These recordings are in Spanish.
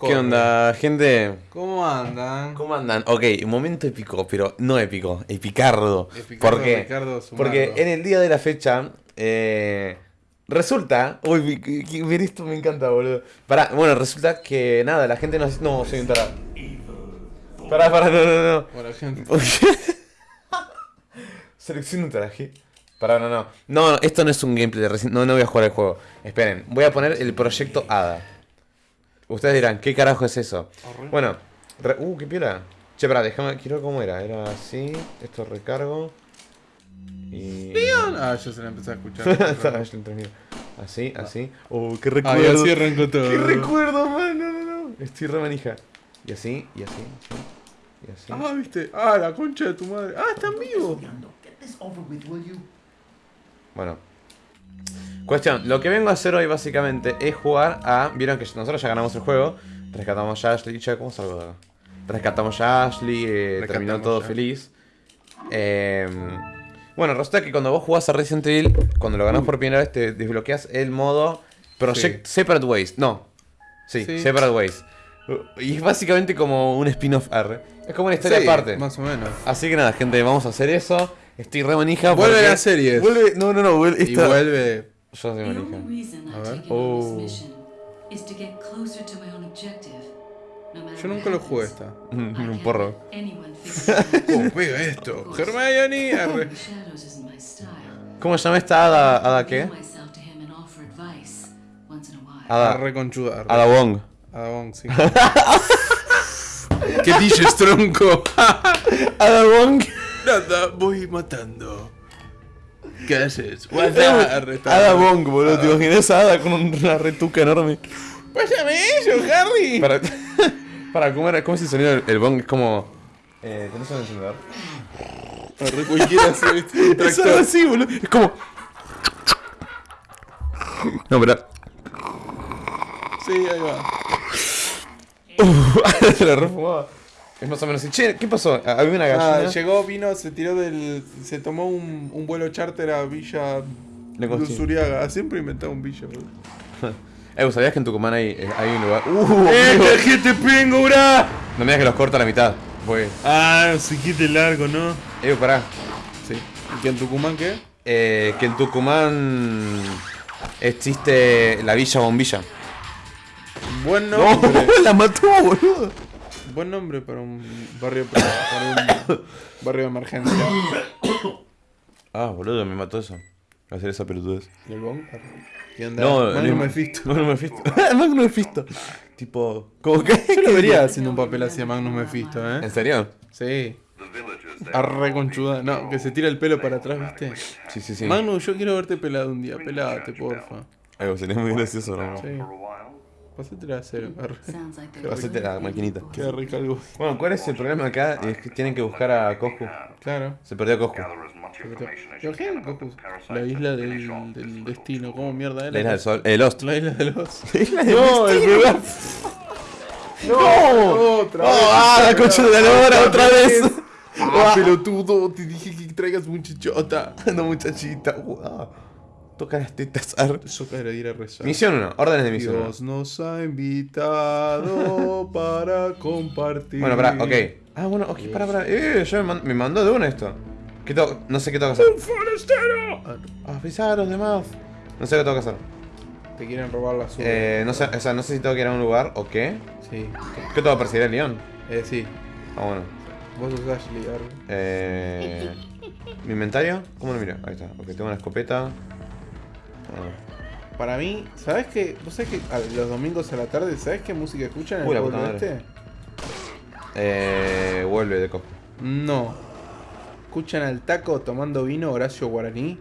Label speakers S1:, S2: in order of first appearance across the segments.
S1: ¿Qué onda, gente?
S2: ¿Cómo andan?
S1: ¿Cómo andan? Ok, momento épico, pero no épico, epicardo.
S2: Epicardo,
S1: ¿Por qué?
S2: Ricardo.
S1: Porque en el día de la fecha, eh, resulta. Uy, ver esto me encanta, boludo. Pará, bueno, resulta que nada, la gente no. No, soy un tarado. Pará, pará, no, no, no.
S2: Bueno, gente.
S1: Selecciona un traje. Pará, no, no. No, no, esto no es un gameplay de Resident No, no voy a jugar el juego. Esperen, voy a poner el proyecto ADA. Ustedes dirán, ¿qué carajo es eso? Bueno, re- uh, qué piola. Che, pará, déjame, quiero ver cómo era. Era así, esto recargo. Y.
S2: Ah, yo se la empecé a escuchar.
S1: Entre medio. Así, así. Oh, qué
S2: Ah,
S1: recuerdo.
S2: así arrancó todo.
S1: qué recuerdo, man. No, no, no. Estoy re manija. Y así, y así, así. Y así.
S2: Ah, viste. Ah, la concha de tu madre. Ah, están vivos.
S1: Bueno. Cuestión, lo que vengo a hacer hoy básicamente es jugar a... Vieron que nosotros ya ganamos el juego. Rescatamos a Ashley. Che, ¿cómo salgo de acá? Rescatamos a Ashley, eh,
S2: Rescatamos
S1: terminó todo
S2: ya.
S1: feliz. Eh, bueno, resulta que cuando vos jugás a Resident Evil, cuando lo ganás por primera vez, te desbloqueas el modo Project Separate Ways. No. Sí,
S2: Sí.
S1: Separate Ways. Y es básicamente como un spin-off R. Es como una historia
S2: Sí,
S1: aparte.
S2: Más o menos.
S1: Así que nada, gente, vamos a hacer eso. Estoy re manija.
S2: Vuelve la serie.
S1: Vuelve, no, no, no, vuelve.
S2: Y vuelve.
S1: Manija.
S3: reason I've
S2: A ver.
S1: Oh.
S3: this mission is to get closer to my own objective. No matter
S2: Yo nunca lo jugué esta.
S1: Un porro.
S2: ¿Cómo pega esto? Hermione. arre.
S1: ¿Cómo se llama esta hada? ¿Ada qué? Ada,
S2: Arre conchuda. arre.
S1: Ada Wong.
S2: Sí. ¿Qué dices, tronco?
S1: Ada Wong.
S2: Nada, voy matando. ¿Qué haces? Está.
S1: Ada Wong, boludo. ¿Te imaginas a Ada con una retuca enorme?
S2: Pásame eso, Harry.
S1: Para, para ¿cómo, era, ¿cómo es el sonido del el Bong? Es como. Eh, ¿Tenés un encendedor?
S2: Arre, cualquiera
S1: Es algo así, boludo. Es como. No, pero.
S2: Sí, ahí va.
S1: Se la refumaba. Es más o menos así. Che, ¿qué pasó? Había una
S2: Ah,
S1: gallina.
S2: llegó, vino, se tiró del. Se tomó un, un vuelo charter a Villa. Luzuriaga. Siempre inventaba un Villa, boludo.
S1: Eh, ¿vos ¿sabías que en Tucumán hay, eh, hay un lugar? ¡Uh!
S2: ¡Eh, gente pingo, bra!
S1: No me digas que los corta a la mitad. Voy.
S2: Ah, se quite largo, ¿no?
S1: Eh, pará.
S2: Sí. ¿Y que en Tucumán qué?
S1: Eh, que en Tucumán existe la Villa Bombilla.
S2: Buen
S1: ¡No! ¡La mató, boludo!
S2: Buen nombre para un barrio para un barrio de emergencia.
S1: Ah, boludo, me mató eso. Hacer esa pelotudez.
S2: ¿Y el Bong? ¿Qué onda?
S1: No,
S2: Magnum
S1: no
S2: Mephisto.
S1: Magnum Mephisto. Magnum Mephisto. Tipo, ¿cómo que?
S2: Yo lo vería haciendo un papel así a Magnum Mephisto, ¿eh?
S1: ¿En serio?
S2: Sí. Arre conchuda. No, que se tira el pelo para atrás, ¿viste?
S1: Sí, sí, sí.
S2: Magnum, yo quiero verte pelado un día. Pelate, porfa.
S1: Algo sería muy gracioso, ¿no?
S2: Sí. Pasate la cero.
S1: Hacete la maquinita.
S2: Queda rico algo.
S1: Bueno, ¿cuál es el problema acá? Es que tienen que buscar a Coscu.
S2: Claro.
S1: Se perdió Coscu.
S2: Imagínate, Cocos, La isla del, del destino. ¿Cómo mierda era?
S1: La isla del sol. Eh, Lost.
S2: La isla de los.
S1: No, el lugar. ¡No!
S2: Otra
S1: ¡Oh, ah, la concha de la lora otra vez!
S2: Ah, pelotudo, te dije que traigas muchachota.
S1: No, muchachita. Wow. Toca las tetas. ar-
S2: Eso caerá ir a rezar.
S1: Misión 1. Órdenes de misión 1.
S2: Dios nos ha invitado para compartir.
S1: Bueno, pará, ok. Ah, bueno, ok, pará, pará. Eh, ya me, man- me mandó de una esto. ¿Qué tengo? No sé qué tengo que hacer.
S2: ¡Un forastero! Ah,
S1: Avisar a los demás. No sé qué tengo que hacer.
S2: Te quieren robar la suya.
S1: Eh, no sé, o sea, no sé si tengo que ir a un lugar o qué.
S2: Sí.
S1: ¿Qué tengo que perseguir al león?
S2: Eh, sí.
S1: Ah, bueno.
S2: Vos sos Ashley.
S1: Eh, ¿Mi inventario? ¿Cómo lo miro? Ahí está. Ok, tengo una escopeta. Ah,
S2: Para mí, ¿sabes qué? ¿Vos sabés que a los domingos a la tarde, ¿sabes qué música escuchan en
S1: Uy,
S2: el
S1: la puta
S2: pueblo este?
S1: Eh, vuelve de Coscu.
S2: No. Escuchan al taco tomando vino Horacio Guaraní.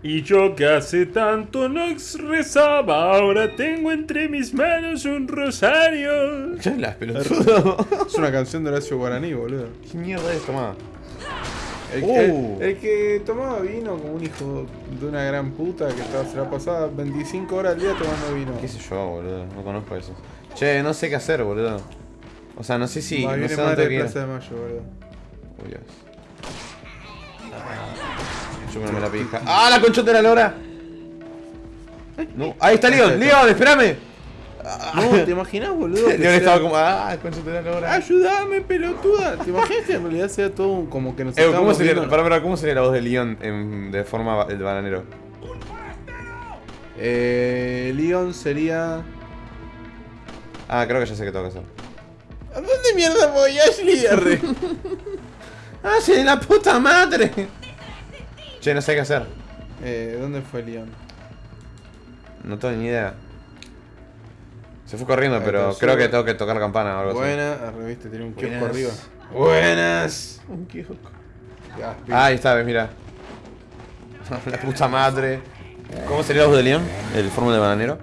S4: Y yo que hace tanto no rezaba, ahora tengo entre mis manos un rosario.
S1: Ya las pelotudo.
S2: Es una canción de Horacio Guaraní, boludo.
S1: ¿Qué mierda es? Tomá.
S2: El,
S1: Uh.
S2: el- el que tomaba vino como un hijo de una gran puta que estaba, se la pasaba 25 horas al día tomando vino.
S1: ¿Qué sé yo, boludo? No conozco eso. Che, no sé qué hacer, boludo. O sea, no sé si.
S2: Va,
S1: no
S2: viene
S1: sé dónde
S2: madre
S1: tengo
S2: de. Plaza de Mayo, boludo.
S1: Uy, Dios. Yo me la pija. ¡Ah, la conchota de la lora! No. Ahí está Leon, Leon, espérame.
S2: No, ¿te imaginas, boludo?
S1: Leon
S2: sea-
S1: estaba como, ah, madre, ahora.
S2: Ayúdame, pelotuda. ¿Te imaginas que en realidad sea todo como que nos
S1: Eh, ¿cómo, sería, pará, pará, ¿Cómo sería la voz de Leon en- de forma el bananero?
S2: Eh, Leon sería...
S1: Ah, creo que ya sé qué tengo que hacer.
S2: ¿A dónde mierda voy, Ashley?
S1: ¡Ah, sí, la puta madre! Che, no sé qué hacer.
S2: eh, ¿Dónde fue Leon?
S1: No tengo ni idea. Se fue corriendo,
S2: Ahí
S1: pero creo que tengo que tocar campana o algo así.
S2: Buena, arre, viste, tiene un kiosco
S1: Buenas.
S2: arriba. Buenas.
S1: Un kiosco.
S2: Ya,
S1: Ah, ahí está, ves, mira. la puta madre. ¿Cómo sería la voz de Leon? ¿El fórmula de bananero?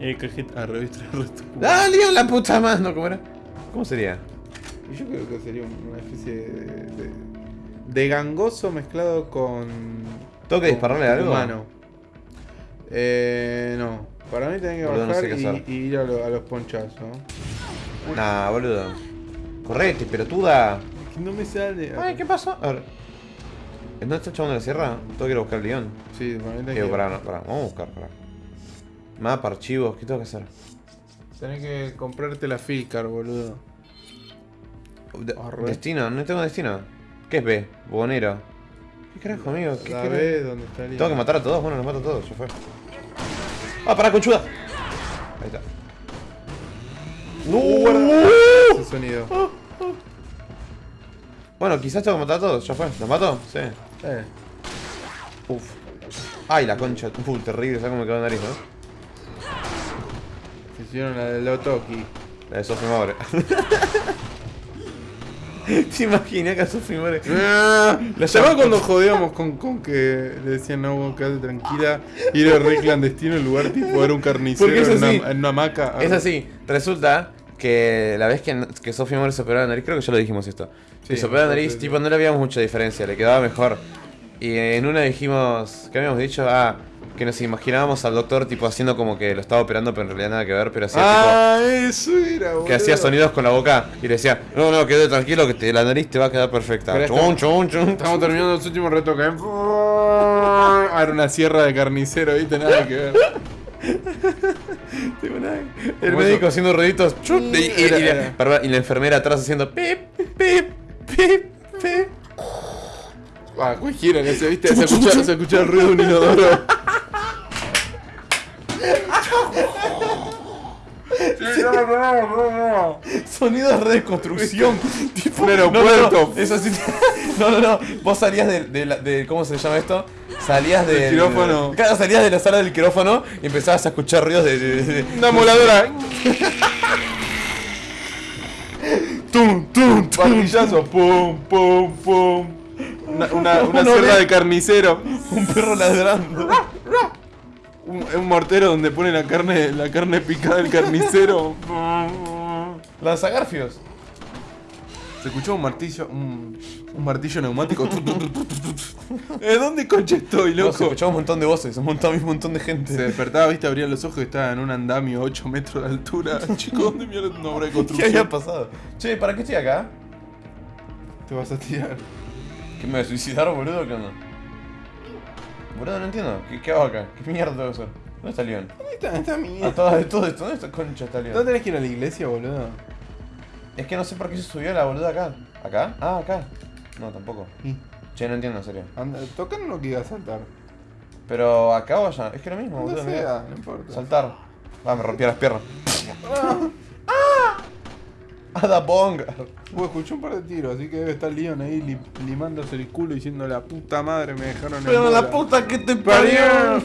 S4: Eh,
S2: viste, arre, tu-
S1: ¡Ah, Leon, la puta madre! No, ¿cómo era? ¿Cómo sería?
S2: Yo creo que sería una especie de, de, de gangoso mezclado con.
S1: ¿Tengo que
S2: con
S1: dispararle algo?
S2: Humano. Eh, no. Para mí tenés que
S1: Boludo, no
S2: bajar
S1: sé qué
S2: y, ir a, lo- a los ponchazos.
S1: Nah, boludo. Correte, pelotuda.
S2: Es que no me sale.
S1: Ay, ¿qué pasó? A ver. ¿No está el chabón de la sierra? Tengo que ir a buscar a Leon.
S2: Sí, para mí tenés que.
S1: pará, no, pará. Vamos a buscar, pará. Mapa, archivos, ¿qué tengo que hacer?
S2: Tenés que comprarte la Filcar, boludo.
S1: De-
S2: Arre.
S1: destino, no tengo destino. ¿Qué es B? Bonero. ¿Qué carajo, amigo? ¿Qué
S2: La ves dónde está Leon.
S1: ¿Tengo que matar a todos? Bueno, los mato a todos, ya fue. ¡Ah, pará, conchuda! Ahí está.
S2: Uh, guarda ese sonido.
S1: Bueno, quizás tengo que matar a todos, ya fue. ¿Los mato? Sí.
S2: Eh.
S1: Uf. Ay, la concha. Uh, terrible, ¿sabes cómo me quedó la nariz, no?
S2: Se hicieron la de Lotoki.
S1: La de Maure. ¿Te imaginas que a Sophie Maure?
S2: La
S1: La
S2: llamaba
S1: llama-
S2: cuando jodíamos con, con que le decían no, vos quedate tranquila, ir a re clandestino en lugar tipo era un carnicero
S1: es
S2: en, una, en una hamaca.
S1: Es así, resulta que la vez que, que Sofía Maure se operó la nariz, creo que ya lo dijimos esto.
S2: Sí,
S1: se operó la nariz, tipo, no le veíamos mucha diferencia, le quedaba mejor. Y en una dijimos, ¿qué habíamos dicho? Ah, que nos imaginábamos al doctor tipo haciendo como que lo estaba operando, pero en realidad nada que ver, pero hacía
S2: Ah, eso era, boludo.
S1: Que hacía sonidos con la boca y le decía, no, no, quédate tranquilo que te- la nariz te va a quedar perfecta. Chun,
S2: estamos-
S1: chun, chun.
S2: Estamos terminando los últimos retoques. ¿eh? Ah, Era una sierra de carnicero, ¿viste? Nada que ver.
S1: El médico
S2: eso.
S1: haciendo ruiditos. y, la, y la enfermera atrás haciendo pip, pip, pip, pip.
S2: Ah, cualquiera que se viste, se escucha, se escucha el ruido de un inodoro.
S1: Sonidos de reconstrucción. tipo,
S2: Un
S1: no,
S2: aeropuerto.
S1: No, no, eso sí. No, no, no. Vos salías de, de, la- de- ¿Cómo se llama esto? Salías del.
S2: Del quirófano.
S1: Claro, salías de la sala del quirófano y empezabas a escuchar ruidos de. de- de-
S2: Una moladora. tum, tum, tum. Martillazo. Pum, pum, pum. Una, una, una sierra
S1: ve.
S2: de carnicero.
S1: un perro ladrando.
S2: Un, un mortero donde pone la carne, la carne picada del carnicero.
S1: Lanzagarfios.
S2: Se escuchó un martillo, un, un martillo neumático. ¿Eh, ¿Dónde concha estoy,
S1: No, se
S2: loco?
S1: escuchaba un montón de voces, un montón, un montón de gente.
S2: Se despertaba, viste, abría los ojos y estaba en un andamio 8 metros de altura. Chico, ¿dónde mierda una obra de
S1: ¿Qué
S2: construcción?
S1: había pasado? Che, ¿para qué estoy acá?
S2: Te vas a tirar.
S1: ¿Que me voy a suicidar, boludo? ¿Qué onda? Boludo, no entiendo. ¿Qué, qué hago acá? ¿Qué mierda tengo que hacer? ¿Dónde está Leon?
S2: ¿Dónde está, está mi
S1: Ah, todo, todo esto. ¿Dónde está concha está Leon?
S2: ¿No tenés que ir a la iglesia, boludo?
S1: Es que no sé por qué se subió la boluda acá. ¿Acá? Ah, acá. No, tampoco.
S2: Y,
S1: Che, no entiendo, en serio.
S2: anda, tocan lo que iba a saltar.
S1: Pero acá o allá. Es que lo mismo,
S2: No
S1: boludo. mirá.
S2: sea, no importa.
S1: Saltar. Ah, me rompí las piernas. ¡Ada Bong!
S2: Vos escuché un par de tiros, así que debe estar Leon ahí li- limándose el culo diciendo la puta madre me dejaron en
S1: Pero
S2: bola".
S1: la puta que te
S2: ¡Parió!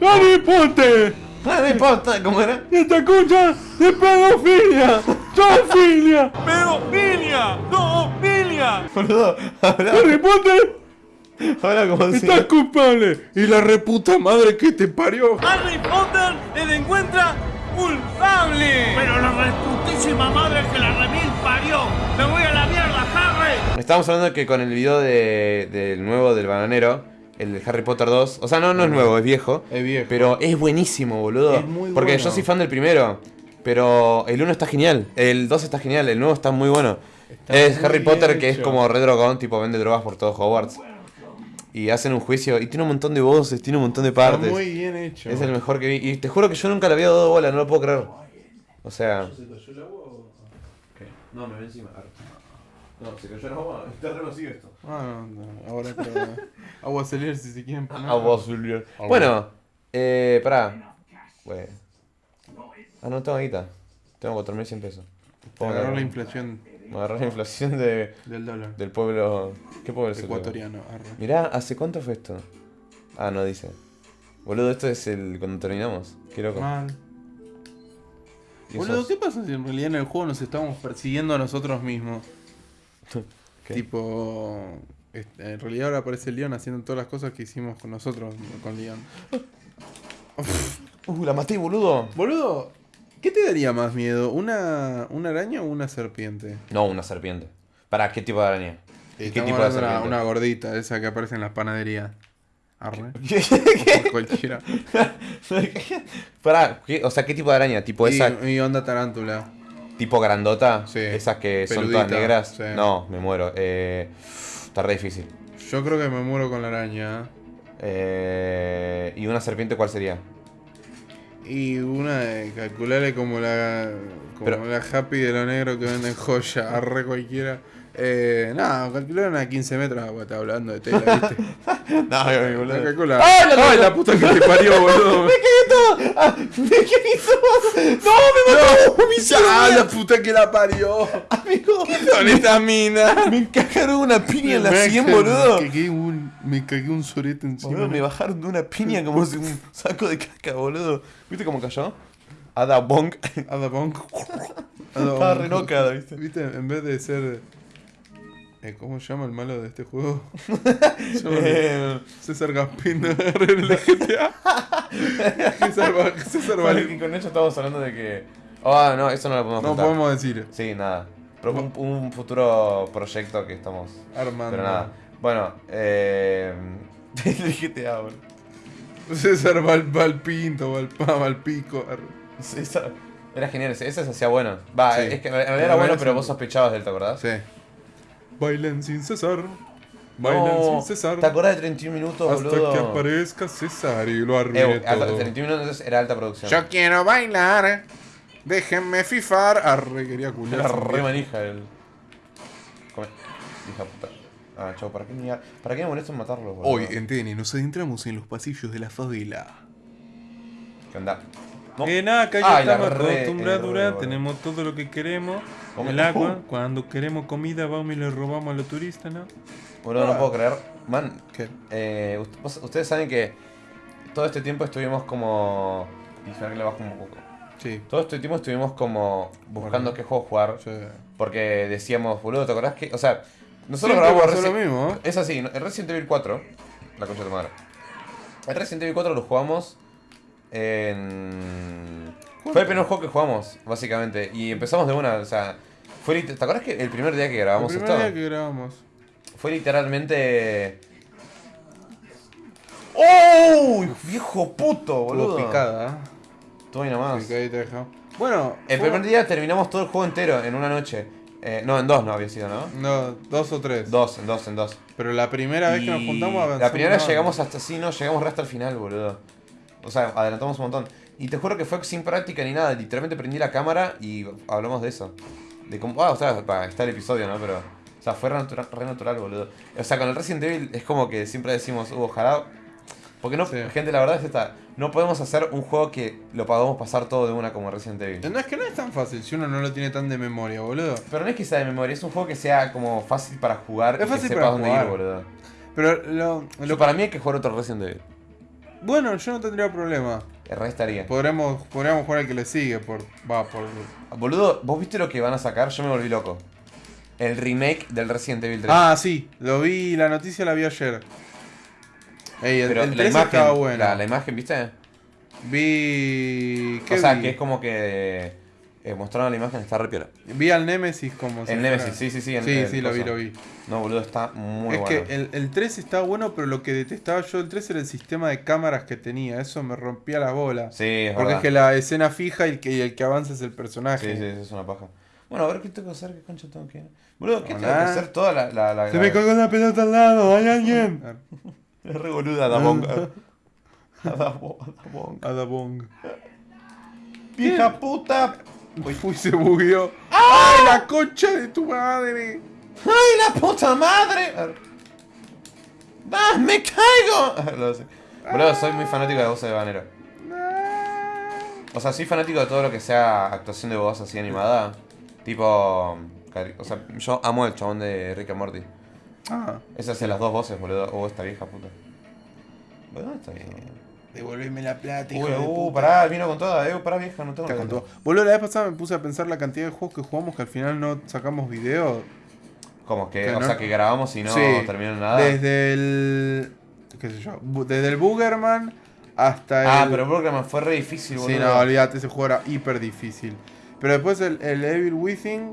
S2: ¡Harry Potter!
S1: No importa, ¿cómo era?
S2: ¡Esta concha de pedofilia! ¡Zoofilia!
S4: ¡Pedofilia! ¡Zoofilia!
S1: Boludo, habla,
S2: ¡Harry Potter!
S1: habla como si.
S2: ¡Estás culpable! ¡Y la reputa madre que te parió!
S4: ¡Harry Potter le encuentra culpable! Pero la reputísima madre que la remil parió. ¡Me voy a la mierda, Harry!
S1: Estábamos hablando que con el video de, del nuevo del bananero, el de Harry Potter 2, o sea, no, no es nuevo, es viejo.
S2: Es viejo.
S1: Pero es buenísimo, boludo.
S2: Es muy
S1: Porque
S2: bueno.
S1: yo soy fan del primero. Pero el 1 está genial, el 2 está genial, el nuevo está muy bueno.
S2: Está
S1: es
S2: muy
S1: Harry Potter que es como re drogón, tipo vende drogas por todo Hogwarts. Y hacen un juicio y tiene un montón de voces, tiene un montón de partes.
S2: Está muy bien hecho.
S1: Es el mejor que vi. Y te juro que yo nunca le había dado bola, no lo puedo creer. O sea. No, me ven encima. No, se cayó el agua. Está re vacío esto.
S2: Ah, no, no, ahora pero, agua salir si se quieren poner.
S1: Agua azul. Bueno, eh, pará. Güey. Ah, no tengo guita. Tengo 4.100 pesos. Puedo
S2: Agarrar la inflación
S1: Me agarré la inflación de,
S2: del dólar
S1: del pueblo. ¿Qué pueblo es
S2: ecuatoriano. arre.
S1: Mirá, ¿hace cuánto fue esto? Ah, no dice. Boludo, esto es el cuando terminamos. Qué loco.
S2: Mal.
S1: Y
S2: Boludo, ¿qué pasa si en realidad en el juego nos estamos persiguiendo a nosotros mismos?
S1: ¿Qué?
S2: Tipo, en realidad ahora aparece Leon haciendo todas las cosas que hicimos con nosotros, con Leon.
S1: Uh, la maté, boludo.
S2: Boludo, ¿qué te daría más miedo? ¿Una, una araña o una serpiente?
S1: No, una serpiente. ¿Para qué tipo de araña? ¿Y qué tipo de serpiente?
S2: una gordita, esa que aparece en las panaderías. Arre.
S1: ¿Qué?
S2: Cualquiera.
S1: Pará, ¿qué? o sea, ¿qué tipo de araña? ¿Tipo esa,
S2: Y, onda tarántula.
S1: tipo grandota?
S2: Sí.
S1: Esas que son todas negras.
S2: sí.
S1: No, me muero. Eh, está re difícil.
S2: Yo creo que me muero con la araña.
S1: Eh, ¿Y una serpiente cuál sería?
S2: Y una de calcularle como la como
S1: Pero-
S2: la happy de lo negro que venden joya, arre cualquiera. Eh, nada, calcular una de 15 metros, ah, está hablando de tela, ¿viste?
S1: No, mi
S2: La calcula.
S1: ¡Ay, la-
S2: ¡Ay, la puta que te parió, boludo!
S1: ¡Me quedé todo! ¡Ah! ¡Me quedé todo! ¡No, me mató! ¡Me hicieron
S2: ¡Ah, la puta que la parió!
S1: amigo!
S2: Con esta mina.
S1: Me encajaron una piña en la
S2: Me
S1: 100,
S2: ca-
S1: boludo.
S2: Me cagué un, me cagué un sorete encima.
S1: Boludo, me bajaron de una piña como si un saco de caca, boludo. ¿Viste cómo cayó? Ada Bonk.
S2: Ada Bonk.
S1: Estaba re loca, ¿viste?
S2: ¿Viste? En vez de ser. Eh, ¿Cómo se llama el malo de este juego?
S1: Eh,
S2: César Gaspín de GTA. César, César
S1: con esto estamos hablando de que. Ah, no, eso no lo podemos
S2: No
S1: contar.
S2: podemos decir.
S1: Sí, nada. Pero un, un futuro proyecto que estamos.
S2: Armando.
S1: Pero nada. Bueno, eh. El GTA, boludo.
S2: César Val, Valpinto, Valpa, Valpico.
S1: esa- Era genial, ese ese se hacía bueno. Va,
S2: Sí.
S1: es que en realidad era bueno, pero vos sospechabas de él, ¿te acordás?
S2: Sí. Bailen sin cesar. Bailen
S1: No,
S2: sin cesar.
S1: ¿Te acordás de 31 minutos,
S2: Hasta
S1: boludo?
S2: que aparezca César y lo arruine
S1: Eh,
S2: todo.
S1: 31 minutos era alta producción.
S2: Yo quiero bailar. Déjenme fifar. Arre, quería culiar.
S1: Era re manija el. Come. Hija puta. Ah, chau, ¿para qué, me, ¿para qué me molesto en matarlo, boludo?
S2: Hoy en TN nos adentramos en los pasillos de la favela.
S1: ¿Qué onda? No.
S5: En nada, que ya estamos acostumbrados,
S1: eh,
S5: tenemos todo lo que queremos.
S1: Come-
S5: El agua, cuando queremos comida vamos y le robamos a los turistas, ¿no?
S1: Boludo, no puedo creer. Man,
S2: ¿Qué?
S1: eh, ustedes saben que todo este tiempo estuvimos como. Le bajo un poco.
S2: Sí.
S1: Todo este tiempo estuvimos como buscando qué juego jugar.
S2: sí.
S1: Porque decíamos, boludo, ¿te acordás que.? O sea, nosotros
S2: Siempre
S1: grabamos
S2: lo mismo, ¿eh?
S1: Es así, el Resident Evil 4. La concha de tu madre. El Resident Evil 4 lo jugamos en. Fue el primer juego que jugamos, básicamente. Y empezamos de una, o sea. Fue ¿Te acuerdas que el primer día que grabamos
S2: El
S1: esto?
S2: primer día que grabamos.
S1: Fue literalmente. ¡Oh! ¡Viejo puto, boludo!
S2: picada,
S1: Tú ahí nomás.
S2: ¿eh? Picadita. Bueno,
S1: El
S2: fue-
S1: primer día terminamos todo el juego entero en una noche. Eh, no, en dos no había sido, ¿no?
S2: No, dos o tres.
S1: Dos, en dos, en dos.
S2: Pero la primera vez que nos juntamos avanzamos
S1: La primera vez llegamos hasta sí, no, llegamos hasta el final, boludo. O sea, adelantamos un montón. Y te juro que fue sin práctica ni nada. Literalmente prendí la cámara y hablamos de eso. De cómo. Ah, o sea, está el episodio, ¿no? Pero. O sea, fue re, natura- re natural, boludo. O sea, con el Resident Evil es como que siempre decimos, uh, ojalá. Porque no,
S2: Sí.
S1: gente, la verdad es esta. No podemos hacer un juego que lo podamos pasar todo de una como Resident Evil.
S2: No es que no es tan fácil si uno no lo tiene tan de memoria, boludo.
S1: Pero no es que sea de memoria, es un juego que sea como fácil para jugar
S2: Es
S1: y
S2: fácil
S1: que
S2: para
S1: sepas dónde ir, boludo.
S2: Pero lo, lo-
S1: para mí hay que jugar otro Resident Evil.
S2: Bueno, yo no tendría problema.
S1: El re estaría.
S2: Podremos, podríamos jugar al que le sigue por. Va, por.
S1: Boludo, ¿vos viste lo que van a sacar? Yo me volví loco. El remake del Resident Evil 3.
S2: Ah, sí, lo vi, la noticia la vi ayer. Ey, el,
S1: Pero
S2: el
S1: la
S2: 3
S1: imagen,
S2: estaba bueno.
S1: la, la imagen, ¿viste?
S2: Vi. ¿Qué
S1: O sea,
S2: vi?
S1: que es como que eh, mostraron la imagen, está re piola.
S2: Vi al Nemesis como si
S1: El
S2: fuera-
S1: Nemesis, sí, sí, sí. el-
S2: Sí,
S1: el
S2: sí, lo vi,
S1: coso.
S2: lo vi.
S1: No, boludo, está muy
S2: es
S1: bueno.
S2: que el, el 3 estaba bueno, pero lo que detestaba yo del 3 era el sistema de cámaras que tenía. Eso me rompía la bola.
S1: Sí, es
S2: Porque
S1: verdad.
S2: es que la escena fija y el que, y el que avanza es el personaje.
S1: Sí, sí, sí, es una paja. Bueno, a ver qué tengo que hacer, qué concha tengo que. Boludo, ¿qué tengo que hacer toda la. la, la-
S2: Se
S1: la-
S2: me colgó una pelota al lado, ¿hay alguien?
S1: Es re boluda Adabong. Adabong. Adabong.
S2: Adabong.
S6: ¡Vieja puta!
S2: Uy, uy, se bugueó. ¡Ay, la concha de tu madre!
S1: ¡Ay, la puta madre! ¡Ah, me caigo! Lo sé. Boludo, soy muy fanático de voz de Banero. O sea, soy fanático de todo lo que sea actuación de voz así animada. Tipo. O sea, yo amo el chabón de Rick and Morty.
S2: Ah,
S1: Ese hace las dos voces, boludo. Oh, esta vieja puta. ¿Dónde está vieja?
S2: Devolveme la plata, hijo
S1: Uy,
S2: de
S1: uh,
S2: puta.
S1: pará, vino con toda, eh, pará vieja, no tengo
S2: todo. Boludo, la vez pasada me puse a pensar la cantidad de juegos que jugamos que al final no sacamos video.
S1: Como que,
S2: Que
S1: o
S2: no-
S1: sea, que grabamos y no
S2: Sí,
S1: terminó nada.
S2: Desde el. qué sé yo. Desde el Boogerman hasta el.
S1: Ah, pero Burgerman fue re difícil, boludo.
S2: Sí, no, olvídate, ese juego era hiper difícil. Pero después el, el Evil Within.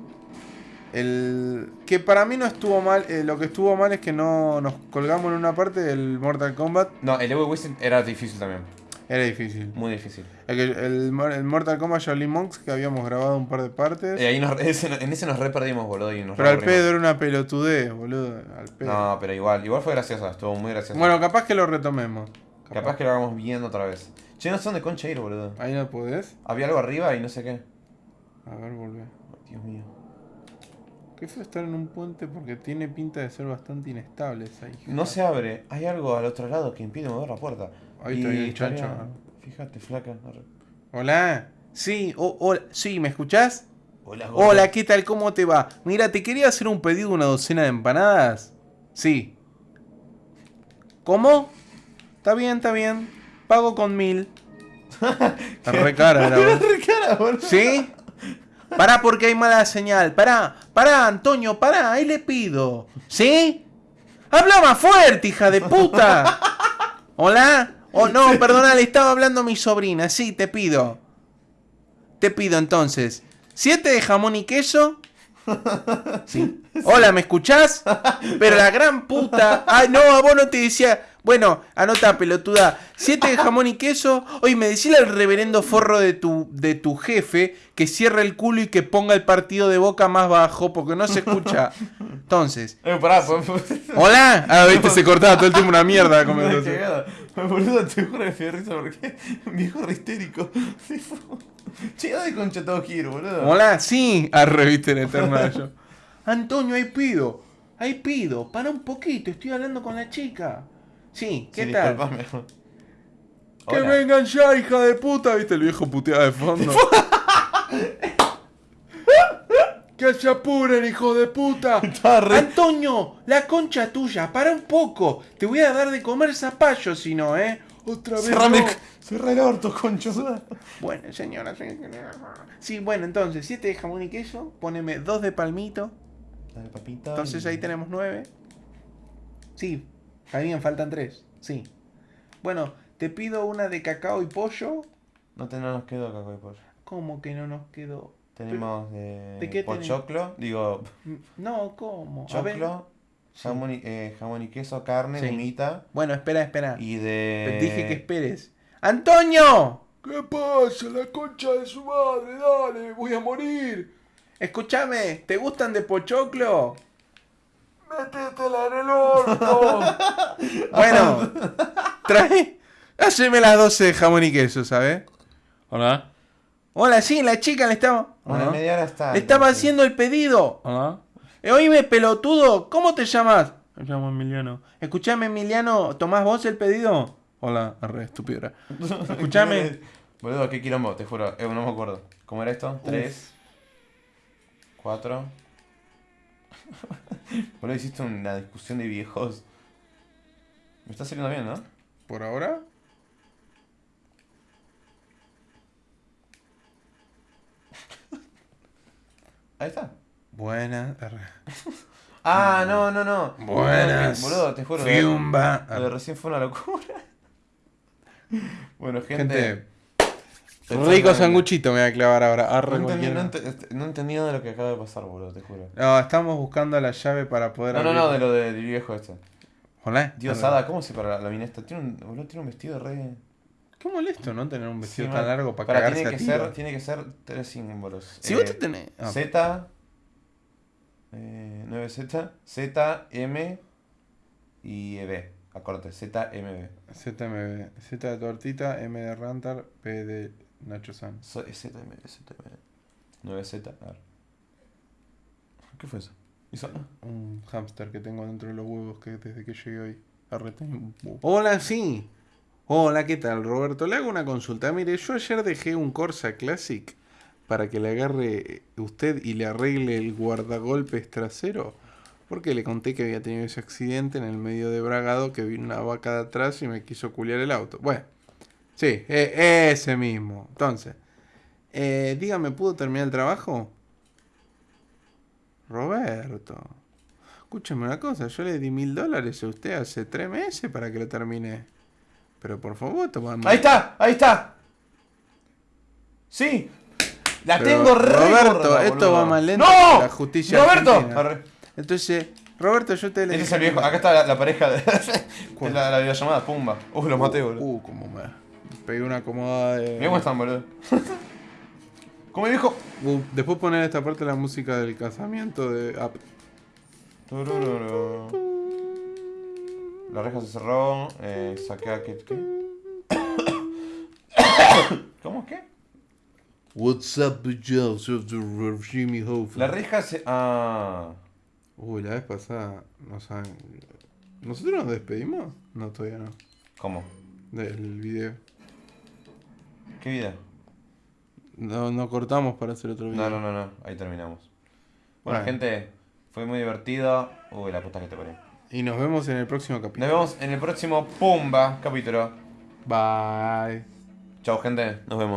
S2: El. Que para mí no estuvo mal. eh, lo que estuvo mal es que no nos colgamos en una parte del Mortal Kombat.
S1: No, el Evil Within era difícil también.
S2: Era difícil.
S1: Muy difícil.
S2: El, el Mor- el Mortal Kombat Shaolin Monks que habíamos grabado un par de partes.
S1: Eh, ahí nos, ese- en ese nos re perdimos, boludo. Y nos
S2: pero al pedo era una pelotudez, boludo. Al pedo.
S1: No, pero igual, igual fue gracioso, estuvo muy gracioso.
S2: Bueno, capaz que lo retomemos.
S1: capaz que lo hagamos viendo otra vez. Che, no sé dónde concha ir, boludo.
S2: Ahí no podés.
S1: Había algo arriba y no sé qué.
S2: A ver, volvé.
S1: Dios mío.
S2: Qué feo estar en un puente porque tiene pinta de ser bastante inestable esa hija.
S1: No se abre. Hay algo al otro lado que impide mover la puerta.
S2: Ahí está el
S1: estaría-. Fíjate, flaca.
S2: Hola. Sí, o- hola. Sí, ¿me escuchás?
S1: Hola, gordo.
S2: Hola, ¿qué tal? ¿Cómo te va? Mira, te quería hacer un pedido de una docena de empanadas. Sí. ¿Cómo? Está bien, está bien. Pago con mil. Está re cara, la verdad.
S1: Re cara, boludo.
S2: ¿Sí? Pará porque hay mala señal. Pará, pará, Antonio, pará, ahí le pido. ¿Sí? Habla más fuerte, hija de puta. ¿Hola? Oh, no, perdona, le estaba hablando a mi sobrina. Sí, te pido. Te pido entonces. ¿Siete de jamón y queso? Sí. Hola, ¿me escuchás? Pero la gran puta. Ay, no, a vos no te decía. Bueno, anota, pelotuda. Siete de jamón y queso. Oye, me decía el reverendo forro de tu, de tu jefe que cierre el culo y que ponga el partido de boca más bajo porque no se escucha. Entonces,
S1: Eh, pará, pues.
S2: ¿hola? Ah, viste, se cortaba todo el tiempo una mierda la conversación.
S1: Boludo, te juro que me risa porque viejo re histérico. Che, ¿dónde concha todo quiero, boludo?
S2: Hola, sí. Arre, viste en eterna yo. Antonio, ahí pido. Ahí pido. Para un poquito, estoy hablando con la chica. Sí, ¿qué
S1: Sí,
S2: tal? Que vengan ya, hija de puta. ¿Viste el viejo puteado de fondo? ¡Que se apuren, hijo de puta!
S1: Re-
S2: Antonio, la concha tuya, para un poco. Te voy a dar de comer zapallo si no, ¿eh? Otra vez.
S1: Cerrame,
S2: no.
S1: cerra el orto, concho.
S2: Bueno, señora, señora. Sí, bueno, entonces, siete de jamón y queso. Poneme dos de palmito.
S1: Dale, papita.
S2: Entonces ahí tenemos nueve. Sí, bien, faltan tres. Sí. Bueno, te pido una de cacao y pollo.
S1: No, te, no nos quedó caco de pollo.
S2: ¿Cómo que no nos quedó?
S1: Tenemos de,
S2: ¿De qué
S1: pochoclo, digo,
S2: No, ¿cómo?
S1: Choclo, jamón y, eh, jamón y queso, carne,
S2: Sí.
S1: humita
S2: Bueno, espera, espera.
S1: y
S2: Te
S1: de...
S2: dije que esperes. ¡Antonio! ¿Qué pasa? La concha de su madre, dale, voy a morir. Escúchame, ¿te gustan de pochoclo? Métetela en el orto. bueno, trae. Haceme las 12 de jamón y queso, ¿sabes?
S7: Hola.
S2: Hola, sí, la chica le estaba. Ajá.
S1: media hora está.
S2: Le estaba haciendo el pedido.
S7: Hola.
S2: Eh, oíme, pelotudo, ¿cómo te llamas?
S7: Me llamo Emiliano.
S2: Escuchame, Emiliano, ¿tomás vos el pedido? Hola, arre, estúpido. Escuchame.
S1: Boludo, qué quilombo, te juro, eh, no me acuerdo. ¿Cómo era esto? Tres. Cuatro. Boludo, hiciste una discusión de viejos. Me está saliendo bien, ¿no?
S2: ¿Por ahora?
S1: Ahí está.
S2: Buena.
S1: Ah, no, no, no.
S2: Buenas.
S1: Boludo, te juro.
S2: Fiumba.
S1: Lo de recién fue una locura. Bueno, gente.
S2: Gente, rico sanguchito me voy a clavar ahora. Arre,
S1: No entendí, no, entendí nada de lo que acaba de pasar, boludo, te juro.
S2: No, estamos buscando la llave para poder
S1: No, no,
S2: abrir.
S1: no, de lo del viejo este.
S2: Hola.
S1: Dios. Ada, ¿cómo se para la, la mina esta? Tiene un, boludo, tiene un vestido re...
S2: Qué molesto, ¿no? Tener un vestido
S1: Sí,
S2: tan largo para
S1: Pará,
S2: cagarse
S1: tiene
S2: a
S1: que
S2: tiro.
S1: ser Tiene que ser tres símbolos.
S2: Si
S1: Eh,
S2: vos te tenés... ah,
S1: Z, eh, 9Z, Z, M y B. Acorde, ZMB.
S2: ZMB. Z de tortita, M de Rantar, P de Nacho San.
S1: So- es ZMB, ZMB. 9Z, a ver. ¿Qué fue eso? ¿Hizo?
S2: Un hámster que tengo dentro de los huevos que desde que llegué hoy. Hola, sí. Hola, ¿qué tal, Roberto? Le hago una consulta. Mire, yo ayer dejé un Corsa Classic para que le agarre usted y le arregle el guardagolpes trasero. Porque le conté que había tenido ese accidente en el medio de Bragado que vino una vaca de atrás y me quiso culiar el auto. Bueno, sí, e- ese mismo. Entonces, eh, dígame, ¿pudo terminar el trabajo? Roberto, escúchame una cosa, yo le di mil dólares a usted hace tres meses para que lo termine. Pero por favor, toma
S1: ¡Ahí está! ¡Ahí está! ¡Sí! ¡La
S2: Pero,
S1: tengo re
S2: Roberto, esto va más lento
S1: ¡No!
S2: que la justicia
S1: ¡Roberto!
S2: argentina. Entonces, Roberto, yo te le
S1: Este es el viejo. Acá está la, la pareja de. de la, la videollamada, pumba. Uh, los maté, boludo.
S2: Uh, como me pegué una acomodada de...
S1: Mirá cómo están, boludo. ¿Cómo dijo?
S2: Uh, después poner esta parte la música del casamiento de...
S1: La reja se cerró. Eh, saqué a ¿qué? qué? ¿Cómo qué?
S2: What's up, Joseph, Jimmy Hofer?
S1: La reja se. Ah.
S2: Uy, la vez pasada nos saben... ¿Nosotros nos despedimos? No, todavía no.
S1: ¿Cómo?
S2: Del video.
S1: ¿Qué vida?
S2: No, no cortamos para hacer otro video.
S1: No, no, no, no. Ahí terminamos. Bueno,
S2: Bueno.
S1: gente, fue muy divertido. Uy, la puta que te parió.
S2: Y nos vemos en el próximo capítulo.
S1: Nos vemos en el próximo Pumba capítulo.
S2: Bye.
S1: Chao, gente. Nos vemos.